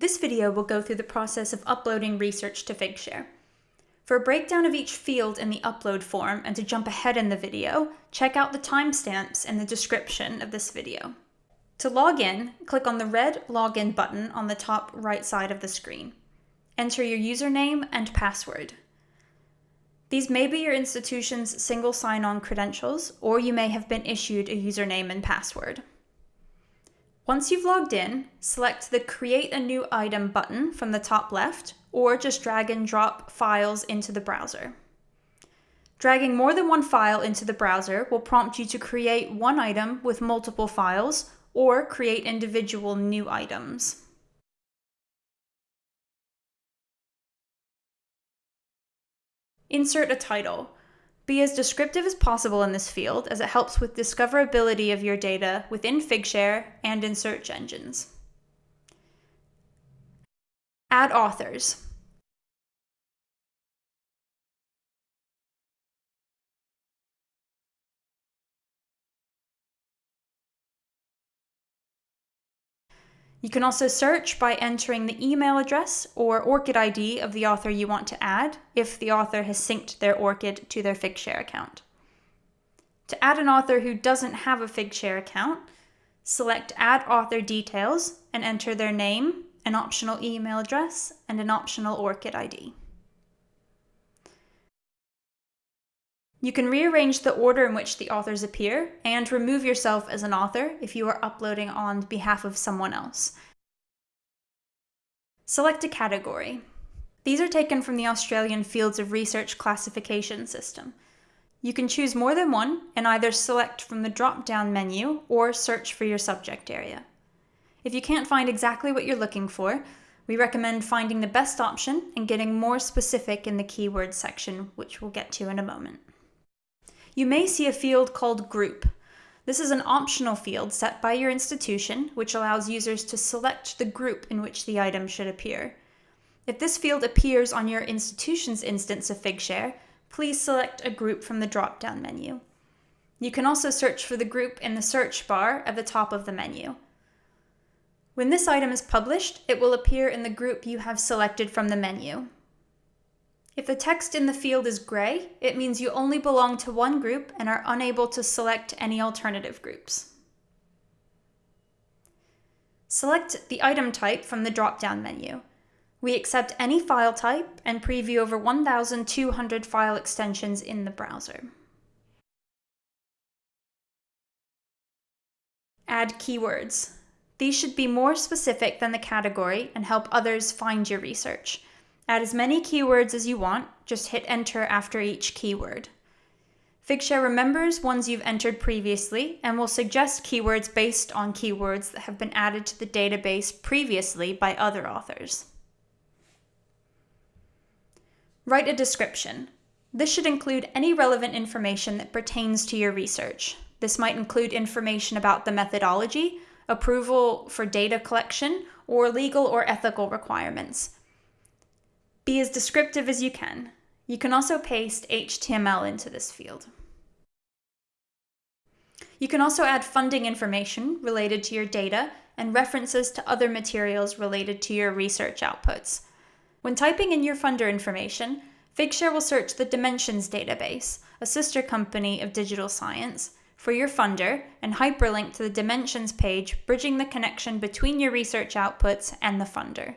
This video will go through the process of uploading research to Figshare. For a breakdown of each field in the upload form and to jump ahead in the video, check out the timestamps in the description of this video. To log in, click on the red Login button on the top right side of the screen. Enter your username and password. These may be your institution's single sign-on credentials, or you may have been issued a username and password. Once you've logged in, select the Create a New Item button from the top left, or just drag and drop files into the browser. Dragging more than one file into the browser will prompt you to create one item with multiple files, or create individual new items. Insert a title. Be as descriptive as possible in this field as it helps with discoverability of your data within Figshare and in search engines. Add authors. You can also search by entering the email address or ORCID ID of the author you want to add if the author has synced their ORCID to their Figshare account. To add an author who doesn't have a Figshare account, select Add Author Details and enter their name, an optional email address, and an optional ORCID ID. You can rearrange the order in which the authors appear and remove yourself as an author if you are uploading on behalf of someone else. Select a category. These are taken from the Australian Fields of Research classification system. You can choose more than one and either select from the drop-down menu or search for your subject area. If you can't find exactly what you're looking for, we recommend finding the best option and getting more specific in the keyword section, which we'll get to in a moment you may see a field called Group. This is an optional field set by your institution, which allows users to select the group in which the item should appear. If this field appears on your institution's instance of Figshare, please select a group from the drop-down menu. You can also search for the group in the search bar at the top of the menu. When this item is published, it will appear in the group you have selected from the menu. If the text in the field is gray, it means you only belong to one group and are unable to select any alternative groups. Select the item type from the drop-down menu. We accept any file type and preview over 1,200 file extensions in the browser. Add keywords. These should be more specific than the category and help others find your research. Add as many keywords as you want, just hit enter after each keyword. Figshare remembers ones you've entered previously and will suggest keywords based on keywords that have been added to the database previously by other authors. Write a description. This should include any relevant information that pertains to your research. This might include information about the methodology, approval for data collection, or legal or ethical requirements. Be as descriptive as you can. You can also paste HTML into this field. You can also add funding information related to your data and references to other materials related to your research outputs. When typing in your funder information, Figshare will search the Dimensions database, a sister company of Digital Science, for your funder and hyperlink to the Dimensions page, bridging the connection between your research outputs and the funder.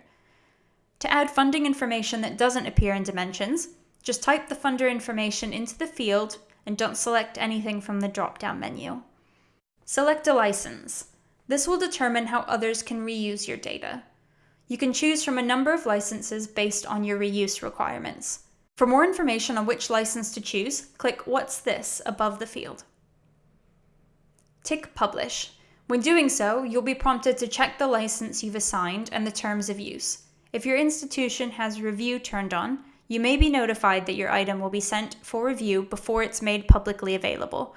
To add funding information that doesn't appear in Dimensions, just type the funder information into the field and don't select anything from the drop-down menu. Select a license. This will determine how others can reuse your data. You can choose from a number of licenses based on your reuse requirements. For more information on which license to choose, click What's This above the field. Tick Publish. When doing so, you'll be prompted to check the license you've assigned and the terms of use. If your institution has review turned on, you may be notified that your item will be sent for review before it's made publicly available.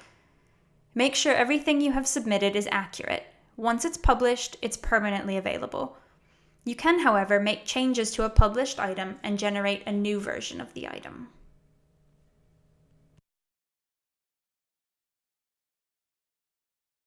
Make sure everything you have submitted is accurate. Once it's published, it's permanently available. You can, however, make changes to a published item and generate a new version of the item.